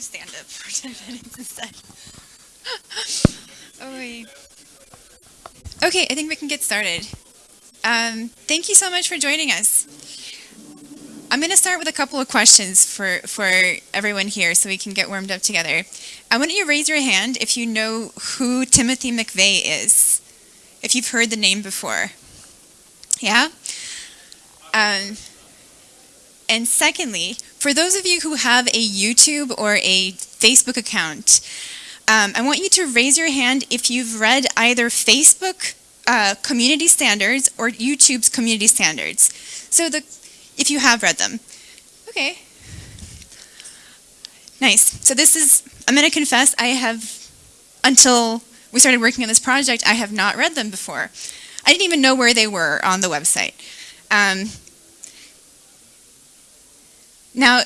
do stand up for 10 minutes instead? oh. Okay, I think we can get started. Um, thank you so much for joining us. I'm going to start with a couple of questions for, for everyone here so we can get warmed up together. I want you to raise your hand if you know who Timothy McVeigh is, if you've heard the name before. Yeah? Um, and secondly, for those of you who have a YouTube or a Facebook account, um, I want you to raise your hand if you've read either Facebook uh, community standards or YouTube's community standards. So the, if you have read them. Okay. Nice. So this is, I'm going to confess, I have, until we started working on this project, I have not read them before. I didn't even know where they were on the website. Um, now,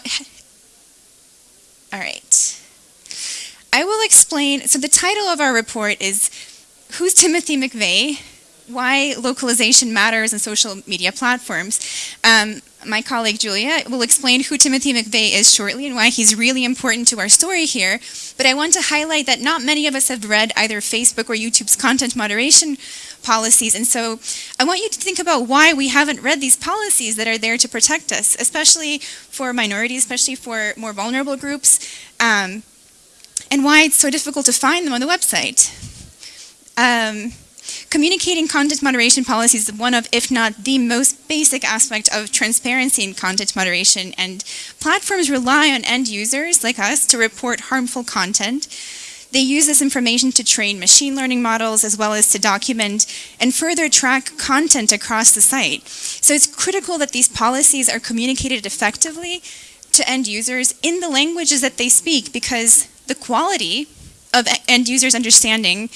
all right. I will explain, so the title of our report is Who's Timothy McVeigh? Why Localization Matters in Social Media Platforms. Um, my colleague Julia will explain who Timothy McVeigh is shortly and why he's really important to our story here. But I want to highlight that not many of us have read either Facebook or YouTube's content moderation policies. And so I want you to think about why we haven't read these policies that are there to protect us, especially for minorities, especially for more vulnerable groups. Um, and why it's so difficult to find them on the website. Um, communicating content moderation policies is one of, if not the most basic aspect of transparency in content moderation, and platforms rely on end users like us to report harmful content. They use this information to train machine learning models as well as to document and further track content across the site. So it's critical that these policies are communicated effectively to end users in the languages that they speak because the quality of end users' understanding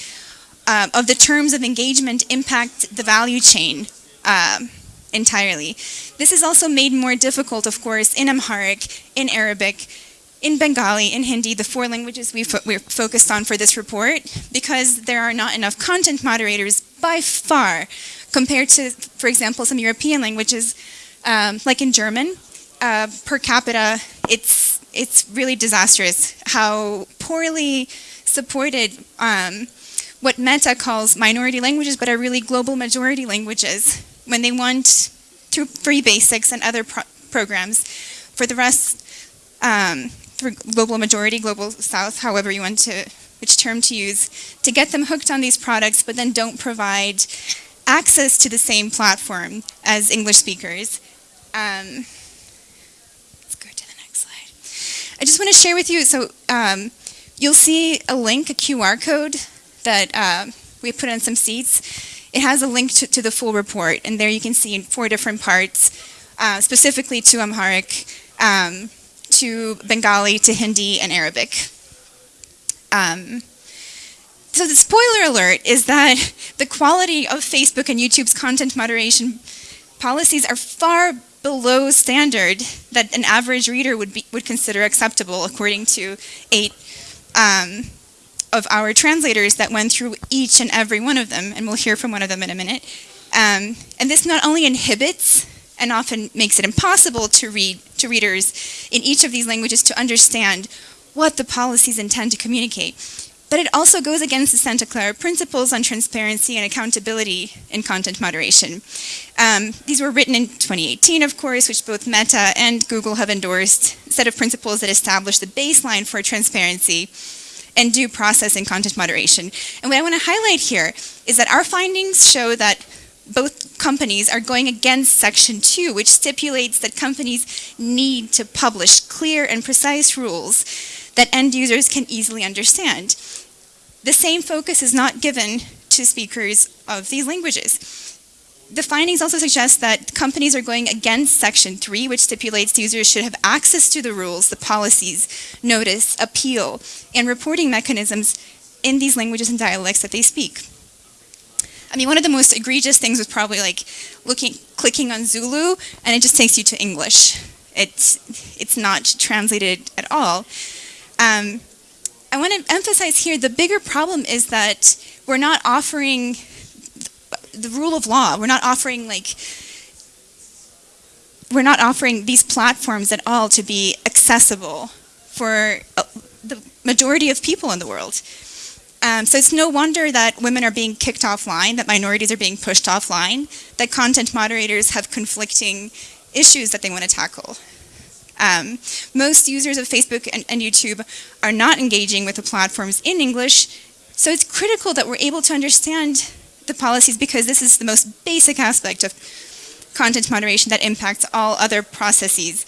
uh, of the terms of engagement impact the value chain uh, entirely. This is also made more difficult, of course, in Amharic, in Arabic, in Bengali, in Hindi, the four languages we fo we're focused on for this report, because there are not enough content moderators by far compared to, for example, some European languages, um, like in German, uh, per capita, it's it's really disastrous how poorly supported um, what Meta calls minority languages, but are really global majority languages when they want through free basics and other pro programs. For the rest, um, global majority, global south, however you want to, which term to use, to get them hooked on these products, but then don't provide access to the same platform as English speakers. Um, let's go to the next slide. I just want to share with you, so um, you'll see a link, a QR code that uh, we put on some seats. It has a link to, to, the full report, and there you can see in four different parts, uh, specifically to Amharic, um, to Bengali, to Hindi, and Arabic. Um, so the spoiler alert is that the quality of Facebook and YouTube's content moderation policies are far below standard that an average reader would be would consider acceptable according to eight um, of our translators that went through each and every one of them, and we'll hear from one of them in a minute. Um, and this not only inhibits and often makes it impossible to read to readers in each of these languages to understand what the policies intend to communicate, but it also goes against the Santa Clara principles on transparency and accountability in content moderation. Um, these were written in 2018, of course, which both Meta and Google have endorsed, a set of principles that establish the baseline for transparency and due process in content moderation. And what I want to highlight here is that our findings show that both companies are going against Section 2, which stipulates that companies need to publish clear and precise rules that end users can easily understand. The same focus is not given to speakers of these languages. The findings also suggest that companies are going against Section 3, which stipulates users should have access to the rules, the policies, notice, appeal, and reporting mechanisms in these languages and dialects that they speak. I mean, one of the most egregious things was probably like looking, clicking on Zulu, and it just takes you to English. It's, it's not translated at all. Um, I want to emphasize here the bigger problem is that we're not offering the rule of law. We're not offering like we're not offering these platforms at all to be accessible for uh, the majority of people in the world. Um, so it's no wonder that women are being kicked offline, that minorities are being pushed offline, that content moderators have conflicting issues that they want to tackle. Um, most users of Facebook and, and YouTube are not engaging with the platforms in English, so it's critical that we're able to understand the policies because this is the most basic aspect of content moderation that impacts all other processes.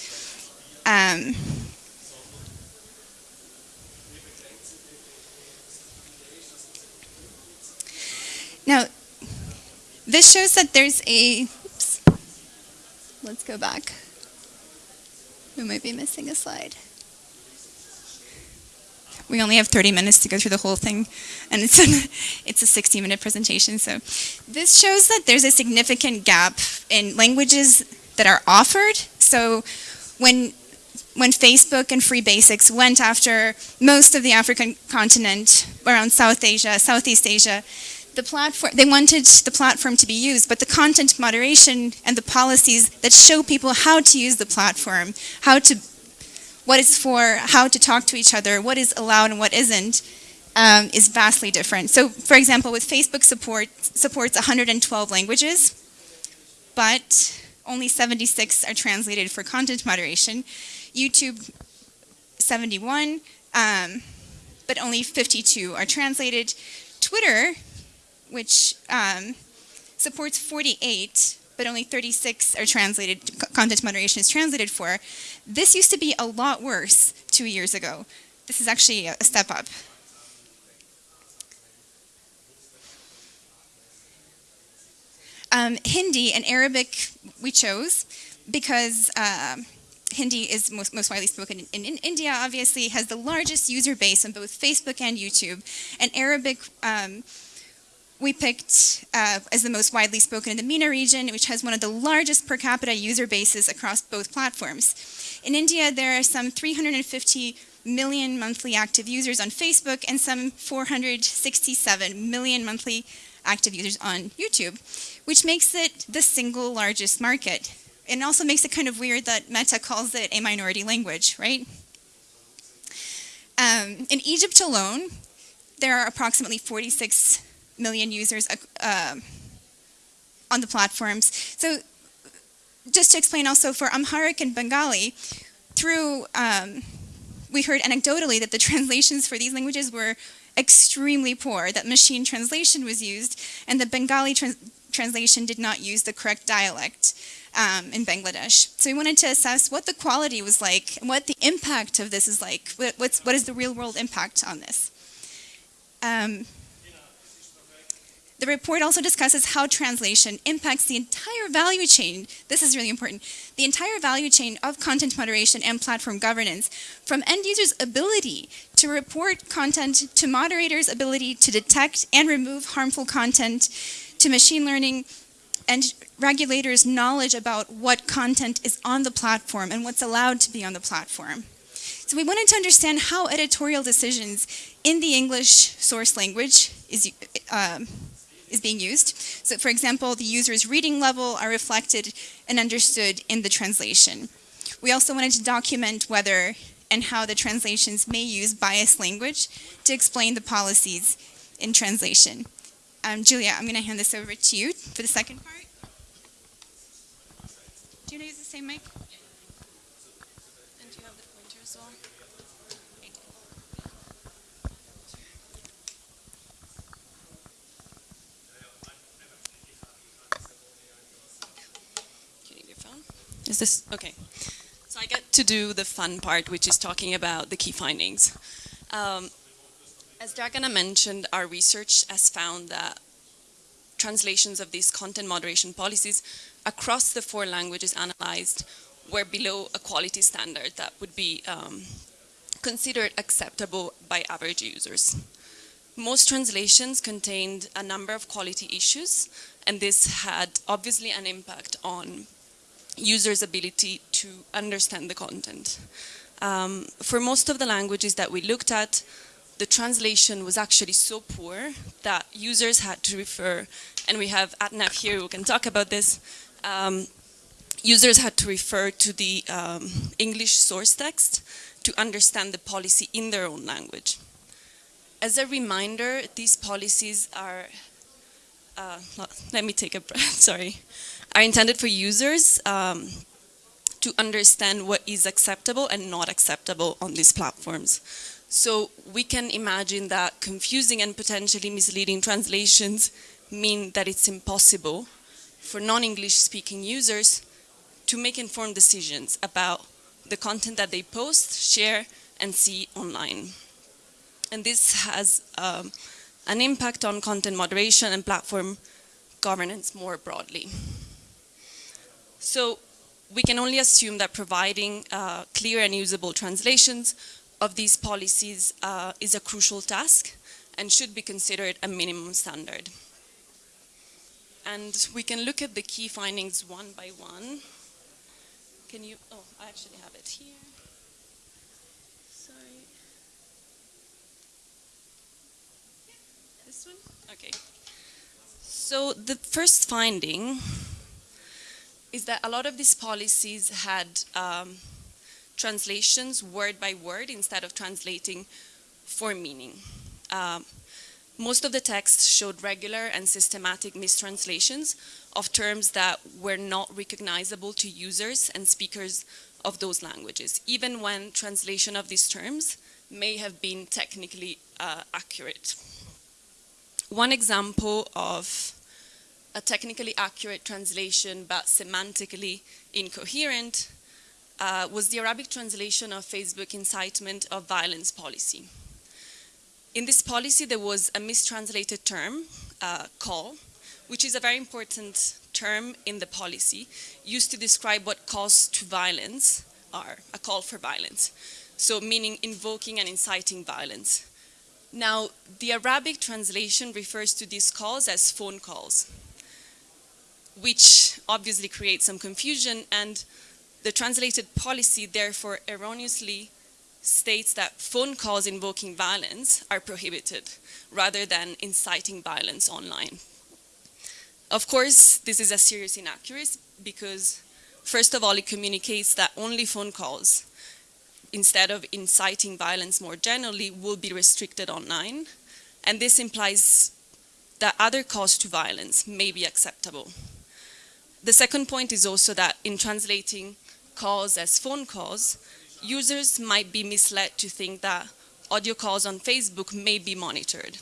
Um, now, this shows that there's a, oops, let's go back. We might be missing a slide. We only have 30 minutes to go through the whole thing, and it's, an, it's a 60-minute presentation. So this shows that there's a significant gap in languages that are offered. So when when Facebook and Free Basics went after most of the African continent, around South Asia, Southeast Asia, the platform, they wanted the platform to be used, but the content moderation and the policies that show people how to use the platform, how to, what it's for, how to talk to each other, what is allowed and what isn't, um, is vastly different. So, for example, with Facebook support supports 112 languages, but only 76 are translated for content moderation. YouTube, 71, um, but only 52 are translated. Twitter, which um, supports 48, but only 36 are translated, content moderation is translated for. This used to be a lot worse two years ago. This is actually a step up. Um, Hindi and Arabic we chose because uh, Hindi is most, most widely spoken in, in, in, India, obviously, has the largest user base on both Facebook and YouTube. And Arabic um, we picked uh, as the most widely spoken in the MENA region, which has one of the largest per capita user bases across both platforms. In India, there are some 350 million monthly active users on Facebook and some 467 million monthly active users on YouTube, which makes it the single largest market. And also makes it kind of weird that Meta calls it a minority language, right? Um, in Egypt alone, there are approximately 46 million users uh, on the platforms. So just to explain also for Amharic and Bengali, through, um, we heard anecdotally that the translations for these languages were extremely poor, that machine translation was used, and the Bengali trans translation did not use the correct dialect um, in Bangladesh. So we wanted to assess what the quality was like, and what the impact of this is like, what, what's, what is the real world impact on this. Um, the report also discusses how translation impacts the entire value chain. This is really important. The entire value chain of content moderation and platform governance, from end users' ability to report content to moderators' ability to detect and remove harmful content to machine learning and regulators' knowledge about what content is on the platform and what's allowed to be on the platform. So we wanted to understand how editorial decisions in the English source language is, um, is being used. So for example, the user's reading level are reflected and understood in the translation. We also wanted to document whether and how the translations may use biased language to explain the policies in translation. Um, Julia, I'm going to hand this over to you for the second part. Do you want to use the same mic? Is this, okay. So I get to do the fun part, which is talking about the key findings. Um, as Dragana mentioned, our research has found that translations of these content moderation policies across the four languages analyzed were below a quality standard that would be um, considered acceptable by average users. Most translations contained a number of quality issues, and this had obviously an impact on users' ability to understand the content. Um, for most of the languages that we looked at, the translation was actually so poor that users had to refer, and we have Atnaf here who can talk about this, um, users had to refer to the um, English source text to understand the policy in their own language. As a reminder, these policies are, uh, let me take a breath, sorry, are intended for users um, to understand what is acceptable and not acceptable on these platforms. So we can imagine that confusing and potentially misleading translations mean that it's impossible for non-English speaking users to make informed decisions about the content that they post, share, and see online. And this has um, an impact on content moderation and platform governance more broadly. So we can only assume that providing uh, clear and usable translations of these policies uh, is a crucial task and should be considered a minimum standard. And we can look at the key findings one by one. Can you, oh, I actually have it here. Sorry. This one? Okay. So the first finding is that a lot of these policies had um, translations word by word instead of translating for meaning. Um, most of the texts showed regular and systematic mistranslations of terms that were not recognizable to users and speakers of those languages, even when translation of these terms may have been technically uh, accurate. One example of a technically accurate translation but semantically incoherent uh, was the Arabic translation of Facebook incitement of violence policy. In this policy, there was a mistranslated term, uh, call, which is a very important term in the policy, used to describe what calls to violence are, a call for violence. So meaning invoking and inciting violence. Now, the Arabic translation refers to these calls as phone calls which obviously creates some confusion and the translated policy therefore erroneously states that phone calls invoking violence are prohibited rather than inciting violence online. Of course, this is a serious inaccuracy because first of all, it communicates that only phone calls instead of inciting violence more generally will be restricted online. And this implies that other calls to violence may be acceptable. The second point is also that in translating calls as phone calls, users might be misled to think that audio calls on Facebook may be monitored,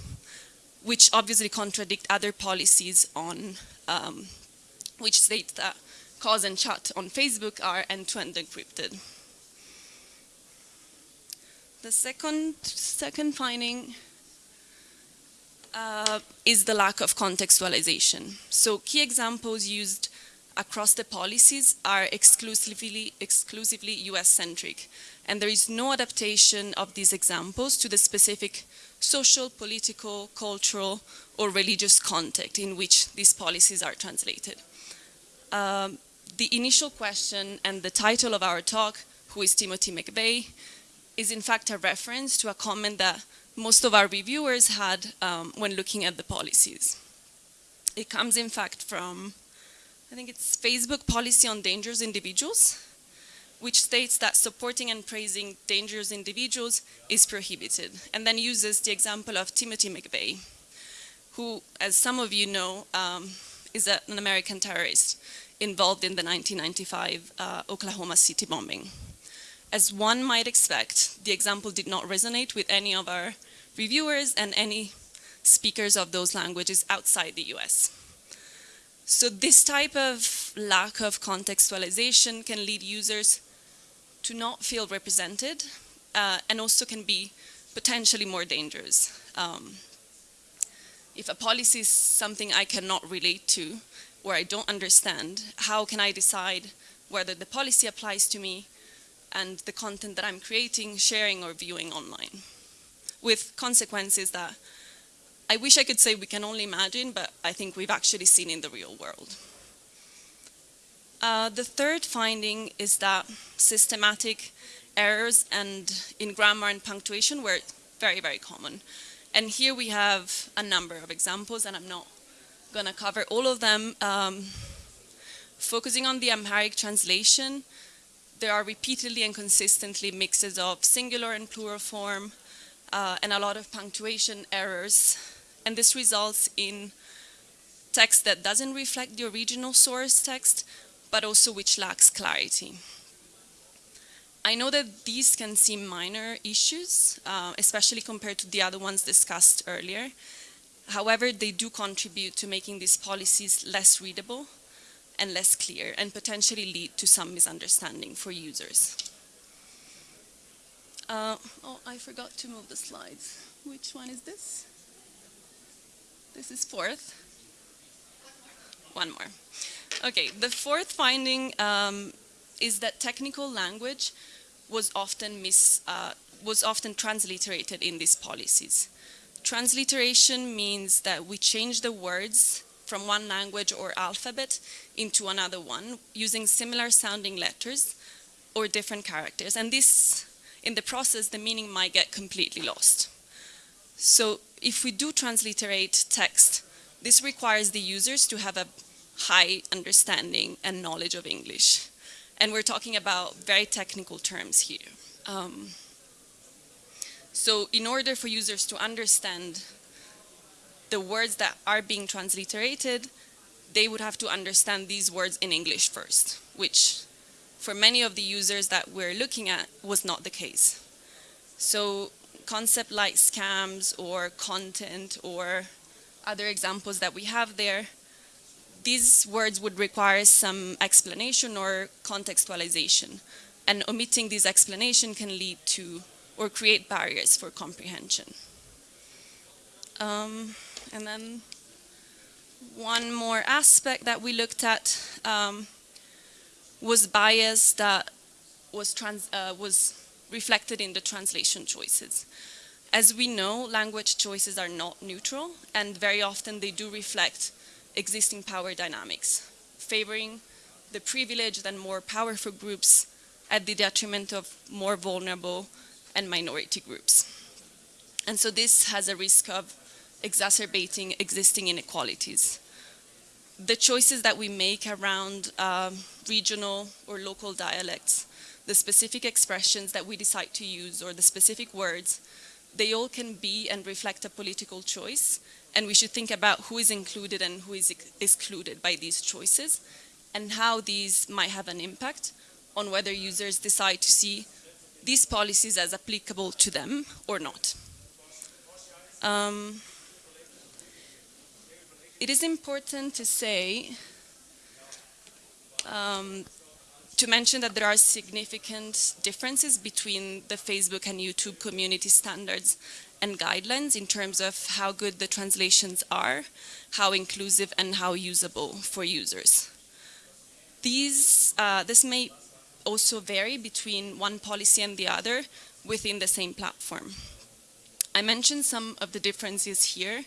which obviously contradict other policies on um, which state that calls and chat on Facebook are end-to-end -end encrypted. The second, second finding uh, is the lack of contextualization. So key examples used across the policies are exclusively, exclusively US-centric. And there is no adaptation of these examples to the specific social, political, cultural, or religious context in which these policies are translated. Um, the initial question and the title of our talk, Who is Timothy McVeigh, is in fact a reference to a comment that most of our reviewers had um, when looking at the policies. It comes in fact from I think it's Facebook policy on dangerous individuals, which states that supporting and praising dangerous individuals is prohibited, and then uses the example of Timothy McVeigh, who, as some of you know, um, is a, an American terrorist involved in the 1995 uh, Oklahoma City bombing. As one might expect, the example did not resonate with any of our reviewers and any speakers of those languages outside the US. So this type of lack of contextualization can lead users to not feel represented uh, and also can be potentially more dangerous. Um, if a policy is something I cannot relate to or I don't understand, how can I decide whether the policy applies to me and the content that I'm creating, sharing or viewing online? With consequences that I wish I could say we can only imagine, but I think we've actually seen in the real world. Uh, the third finding is that systematic errors and in grammar and punctuation were very, very common. And here we have a number of examples, and I'm not going to cover all of them. Um, Focusing on the Amharic translation, there are repeatedly and consistently mixes of singular and plural form uh, and a lot of punctuation errors. And this results in text that doesn't reflect the original source text, but also which lacks clarity. I know that these can seem minor issues, uh, especially compared to the other ones discussed earlier. However, they do contribute to making these policies less readable and less clear and potentially lead to some misunderstanding for users. Uh, oh, I forgot to move the slides. Which one is this? This is fourth. One more. Okay, the fourth finding um, is that technical language was often mis, uh, was often transliterated in these policies. Transliteration means that we change the words from one language or alphabet into another one using similar sounding letters or different characters. And this, in the process, the meaning might get completely lost. So if we do transliterate text, this requires the users to have a high understanding and knowledge of English. And we're talking about very technical terms here. Um, so in order for users to understand the words that are being transliterated, they would have to understand these words in English first, which for many of the users that we're looking at was not the case. So concept like scams or content or other examples that we have there, these words would require some explanation or contextualization. And omitting this explanation can lead to or create barriers for comprehension. Um, and then one more aspect that we looked at um, was bias that was, trans, uh, was reflected in the translation choices. As we know, language choices are not neutral, and very often they do reflect existing power dynamics, favoring the privileged and more powerful groups at the detriment of more vulnerable and minority groups. And so this has a risk of exacerbating existing inequalities. The choices that we make around um, regional or local dialects, the specific expressions that we decide to use or the specific words, they all can be and reflect a political choice and we should think about who is included and who is ex excluded by these choices and how these might have an impact on whether users decide to see these policies as applicable to them or not. Um, it is important to say, um, to mention that there are significant differences between the Facebook and YouTube community standards and guidelines in terms of how good the translations are, how inclusive and how usable for users. These, uh, this may also vary between one policy and the other within the same platform. I mentioned some of the differences here,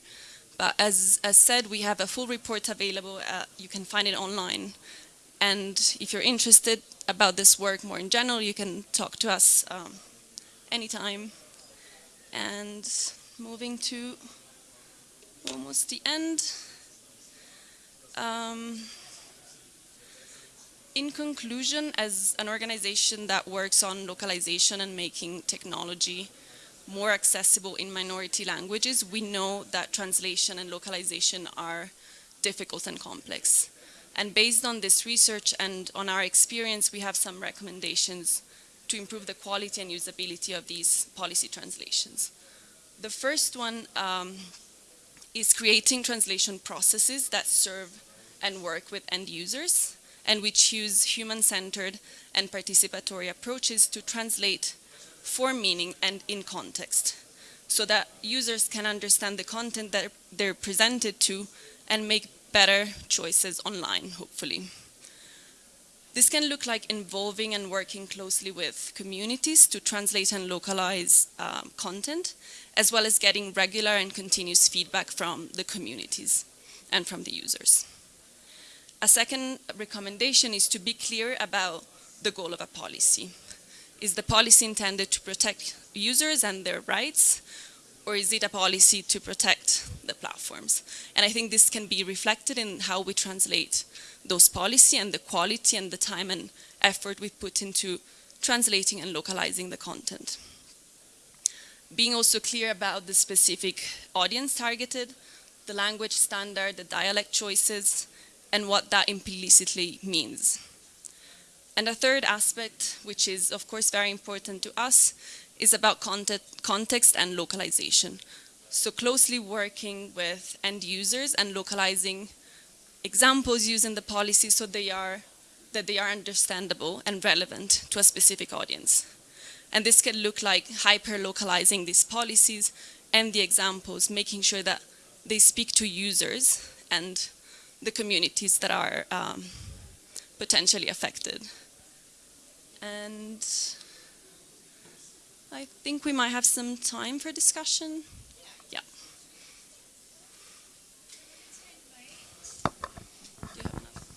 but as, as said, we have a full report available. Uh, you can find it online. And if you're interested about this work more in general, you can talk to us um, anytime. And moving to almost the end. Um, in conclusion, as an organization that works on localization and making technology more accessible in minority languages, we know that translation and localization are difficult and complex. And based on this research and on our experience, we have some recommendations to improve the quality and usability of these policy translations. The first one um, is creating translation processes that serve and work with end users and which use human-centered and participatory approaches to translate for meaning and in context so that users can understand the content that they're presented to and make better choices online, hopefully. This can look like involving and working closely with communities to translate and localize um, content, as well as getting regular and continuous feedback from the communities and from the users. A second recommendation is to be clear about the goal of a policy. Is the policy intended to protect users and their rights, or is it a policy to protect the platforms? And I think this can be reflected in how we translate those policy and the quality and the time and effort we put into translating and localizing the content. Being also clear about the specific audience targeted, the language standard, the dialect choices, and what that implicitly means. And a third aspect, which is of course very important to us, is about context and localization. So closely working with end users and localizing examples using the policy so they are, that they are understandable and relevant to a specific audience. And this can look like hyper-localizing these policies and the examples, making sure that they speak to users and the communities that are um, potentially affected. And I think we might have some time for discussion. Yeah. Do you have enough?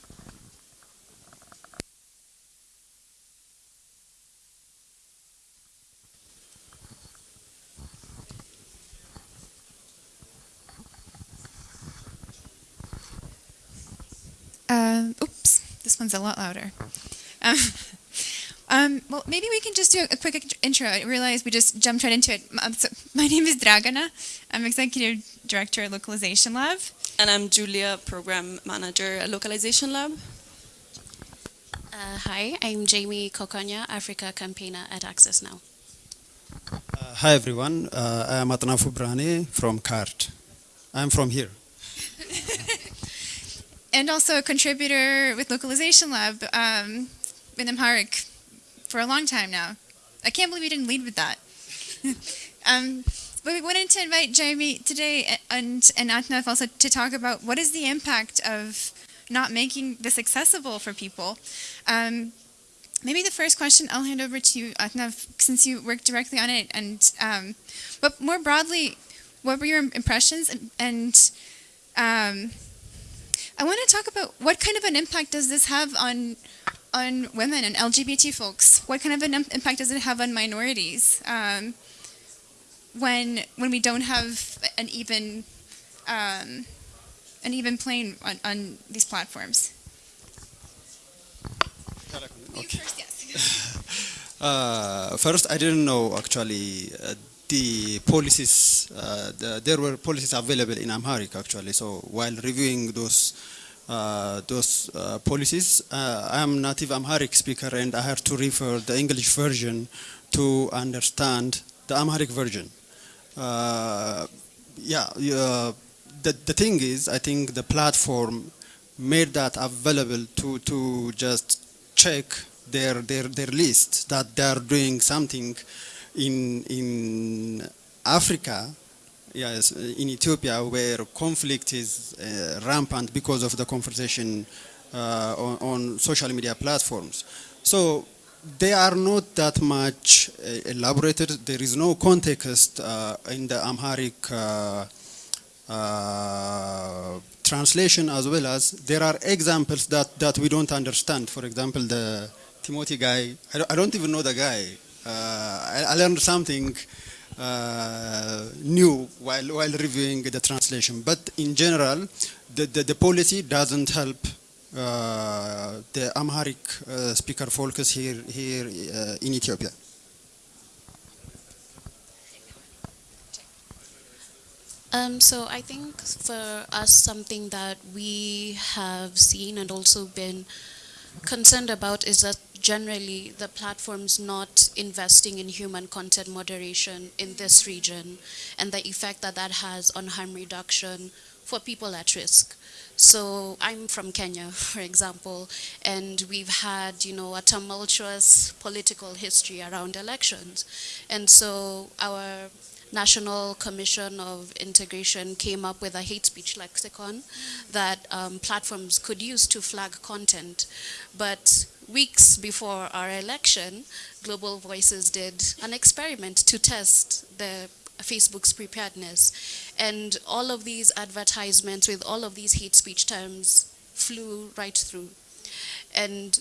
Uh, oops, this one's a lot louder. Um, um, well, maybe we can just do a quick intro. I realize we just jumped right into it. Um, my name is Dragana. I'm Executive Director at Localization Lab. And I'm Julia, Program Manager at Localization Lab. Uh, hi, I'm Jamie Kokonya, Africa campaigner at Access Now. Uh, hi everyone, uh, I am Atnafu Brhane from CARD. I'm from here. and also a contributor with Localization Lab um, in Amharic for a long time now. I can't believe you didn't lead with that. um, but we wanted to invite Jeremy today and, and Atnaf also to talk about what is the impact of not making this accessible for people. Um, maybe the first question I'll hand over to you, Atnaf, since you work directly on it. And um, but more broadly, what were your impressions and, and um, I want to talk about what kind of an impact does this have on on women and LGBT folks? What kind of an impact does it have on minorities um, when when we don't have an even um, an even plane on, on these platforms? You Okay. first, yes. Uh, first, I didn't know actually uh, the policies. Uh, the, there were policies available in Amharic actually. So while reviewing those those uh, policies, uh, I am native Amharic speaker and I had to refer the English version to understand the Amharic version. Uh, yeah, uh, the the thing is, I think the platform made that available to to just check their their their list that they are doing something in in Africa yes in Ethiopia where conflict is uh, rampant because of the conversation uh, on, on social media platforms so they are not that much uh, elaborated there is no context uh, in the Amharic uh, uh, translation as well as there are examples that, that we don't understand. For example, the Timothy guy, I don't, I don't even know the guy. Uh, I, I learned something uh, new while, while reviewing the translation. But in general, the, the, the policy doesn't help uh, the Amharic uh, speaker focus here, here uh, in Ethiopia. Um, so I think for us, something that we have seen and also been concerned about is that generally the platforms not investing in human content moderation in this region and the effect that that has on harm reduction for people at risk. So I'm from Kenya, for example, and we've had, you know, a tumultuous political history around elections. And so our National Commission of Integration came up with a hate speech lexicon that um, platforms could use to flag content. But weeks before our election, Global Voices did an experiment to test the Facebook's preparedness. And all of these advertisements with all of these hate speech terms flew right through. And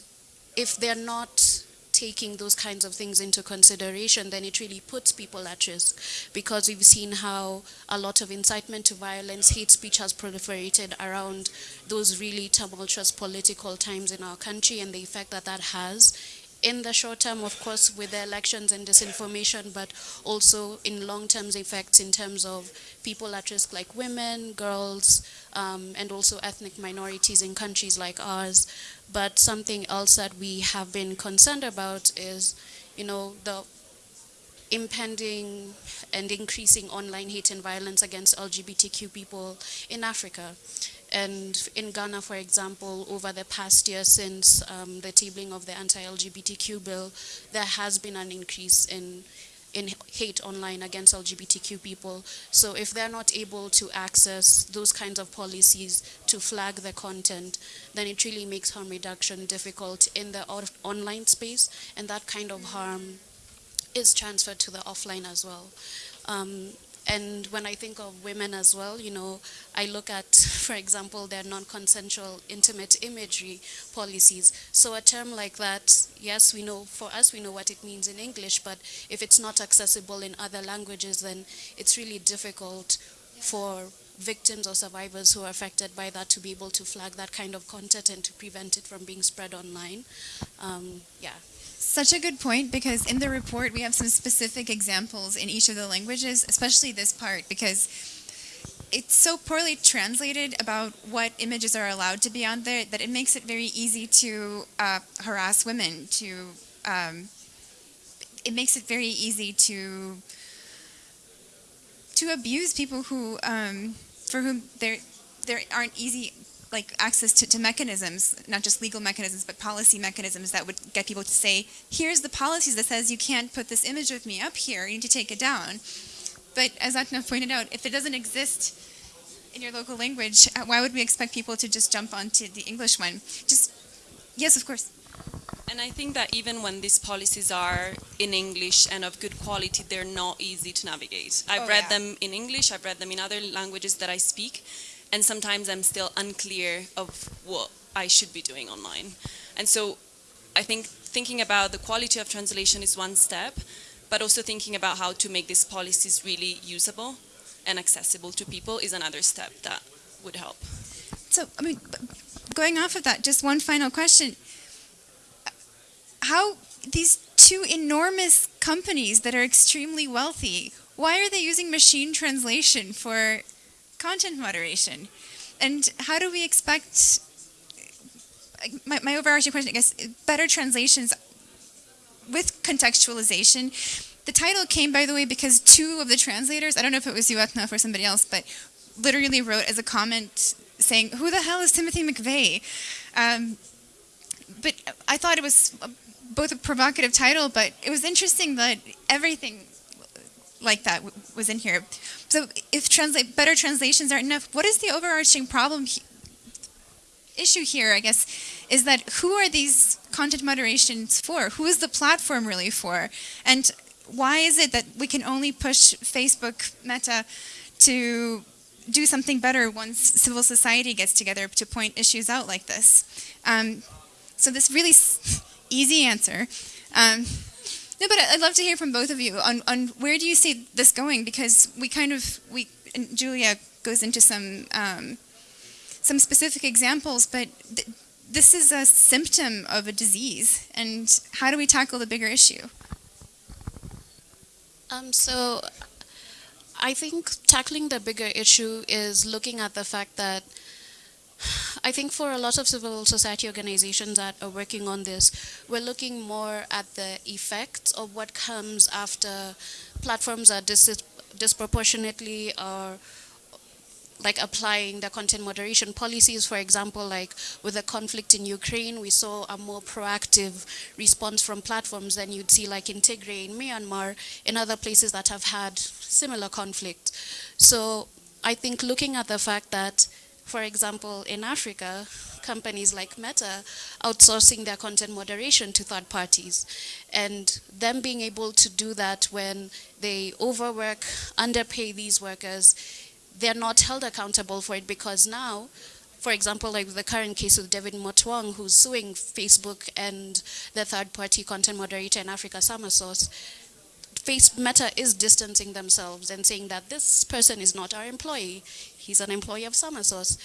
if they're not taking those kinds of things into consideration, then it really puts people at risk because we've seen how a lot of incitement to violence, hate speech has proliferated around those really tumultuous political times in our country and the effect that that has in the short term, of course, with the elections and disinformation, but also in long-term effects in terms of people at risk like women, girls, um, and also ethnic minorities in countries like ours. But something else that we have been concerned about is, you know, the impending and increasing online hate and violence against LGBTQ people in Africa. And in Ghana, for example, over the past year since um, the tabling of the anti-LGBTQ bill, there has been an increase in in hate online against LGBTQ people. So if they're not able to access those kinds of policies to flag the content, then it really makes harm reduction difficult in the online space, and that kind of harm is transferred to the offline as well. Um, and when I think of women as well, you know, I look at, for example, their non-consensual intimate imagery policies. So a term like that, yes, we know, for us, we know what it means in English, but if it's not accessible in other languages, then it's really difficult for victims or survivors who are affected by that to be able to flag that kind of content and to prevent it from being spread online. Um, yeah. Such a good point because in the report we have some specific examples in each of the languages, especially this part because it's so poorly translated about what images are allowed to be on there that it makes it very easy to uh, harass women. To um, it makes it very easy to to abuse people who um, for whom there there aren't easy like access to, to mechanisms, not just legal mechanisms, but policy mechanisms that would get people to say, here's the policies that says you can't put this image of me up here, you need to take it down. But as Atna pointed out, if it doesn't exist in your local language, uh, why would we expect people to just jump onto the English one? Just, yes, of course. And I think that even when these policies are in English and of good quality, they're not easy to navigate. I've Oh, read yeah. them in English, I've read them in other languages that I speak, and sometimes I'm still unclear of what I should be doing online. And so I think thinking about the quality of translation is one step, but also thinking about how to make these policies really usable and accessible to people is another step that would help. So, I mean, going off of that, just one final question. How these two enormous companies that are extremely wealthy, why are they using machine translation for content moderation? And how do we expect my, my overarching question, I guess, better translations with contextualization? The title came, by the way, because two of the translators, I don't know if it was you, Etna, or somebody else, but literally wrote as a comment saying, "Who the hell is Timothy McVeigh?" Um, but I thought it was both a provocative title, but it was interesting that everything like that was in here. So, if translate better translations aren't enough, what is the overarching problem? He- issue here, I guess, is that who are these content moderations for? Who is the platform really for? And why is it that we can only push Facebook, Meta, to do something better once civil society gets together to point issues out like this? Um, so this really easy answer. Um, no, but I'd love to hear from both of you on, on where do you see this going? Because we kind of we Julia goes into some um, some specific examples, but th- this is a symptom of a disease, and how do we tackle the bigger issue? Um, so I think tackling the bigger issue is looking at the fact that I think for a lot of civil society organizations that are working on this, we're looking more at the effects of what comes after platforms are dis- disproportionately or like applying the content moderation policies, for example, like with the conflict in Ukraine, we saw a more proactive response from platforms than you'd see like in Tigray in Myanmar, in other places that have had similar conflict. So I think looking at the fact that, for example, in Africa, companies like Meta outsourcing their content moderation to third parties, and them being able to do that when they overwork, underpay these workers, they're not held accountable for it because now for example, like the current case with David Motaung, who's suing Facebook and the third-party content moderator in Africa, Samasource, Face Meta is distancing themselves and saying that this person is not our employee. He's an employee of Samasource.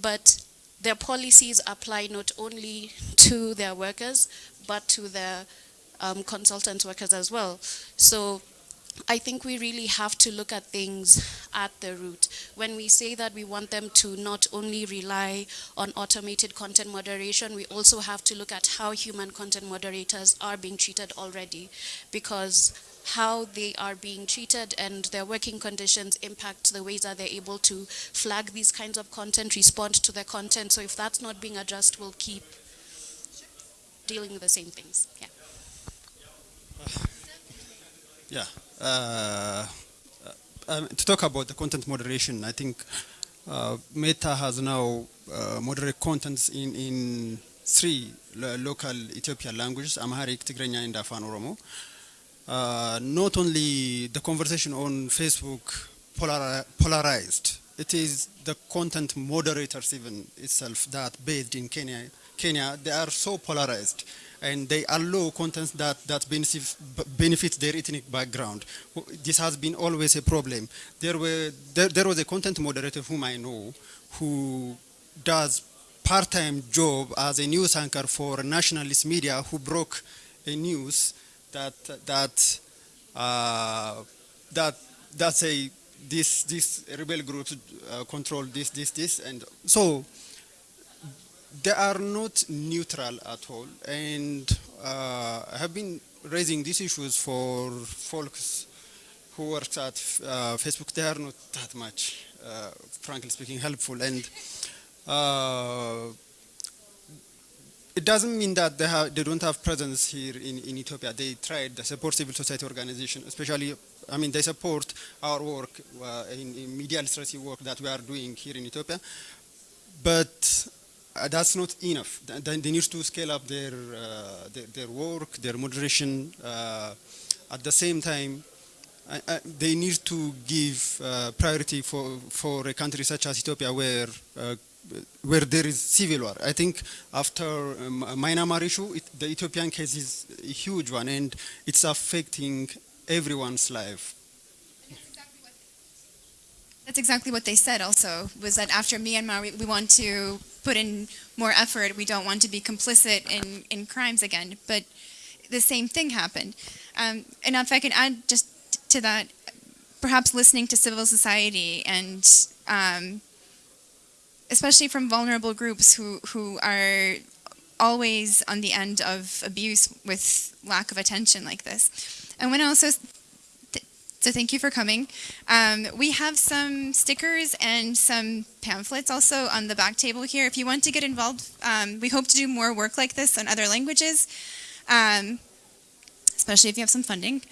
But their policies apply not only to their workers, but to their um, consultant workers as well. So I think we really have to look at things at the root. When we say that we want them to not only rely on automated content moderation, we also have to look at how human content moderators are being treated already because how they are being treated and their working conditions impact the ways that they're able to flag these kinds of content, respond to the content. So if that's not being addressed, we'll keep dealing with the same things. Yeah. Yeah. Uh, um, to talk about the content moderation, I think uh, Meta has now uh, moderate contents in, in three lo- local Ethiopian languages, Amharic, Tigrinya, and Afan Oromo. Uh, not only the conversation on Facebook polari- polarized, it is the content moderators even itself that based in Kenya, Kenya, they are so polarized and they allow contents that, that benefit, benefit their ethnic background. This has been always a problem. There, were, there, there was a content moderator whom I know who does part-time job as a news anchor for nationalist media who broke a news that, that, uh, that, that say this, this rebel groups uh, control this, this, this. And so they are not neutral at all and uh, I have been raising these issues for folks who work at uh, Facebook. They are not that much, uh, frankly speaking, helpful and uh, it doesn't mean that they, have, they don't have presence here in, in Ethiopia. They tried, they support civil society organization, especially, I mean, they support our work uh, in, in media literacy work that we are doing here in Ethiopia. But uh, that's not enough. They, they need to scale up their, uh, their, their, work, their moderation. Uh, at the same time, they need to give uh, priority for, for a country such as Ethiopia where uh, where there is civil war. I think after um, Myanmar issue, it, the Ethiopian case is a huge one and it's affecting everyone's life. That's exactly what they said also, was that after Myanmar, we, we want to put in more effort. We don't want to be complicit in, in crimes again. But the same thing happened. Um, and if I can add just to that, perhaps listening to civil society and um, especially from vulnerable groups who, who are always on the end of abuse with lack of attention like this. I want to also, so thank you for coming. Um, we have some stickers and some pamphlets also on the back table here. If you want to get involved, um, we hope to do more work like this in other languages, um, especially if you have some funding.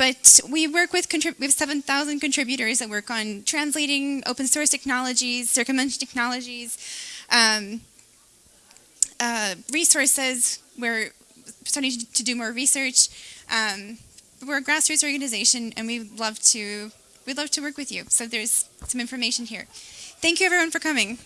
But we work with, we have 7,000 contributors that work on translating open source technologies, circumvention technologies, um, uh, resources. We're starting to do more research. Um, we're a grassroots organization, and we love to we'd love to work with you. So there's some information here. Thank you, everyone, for coming.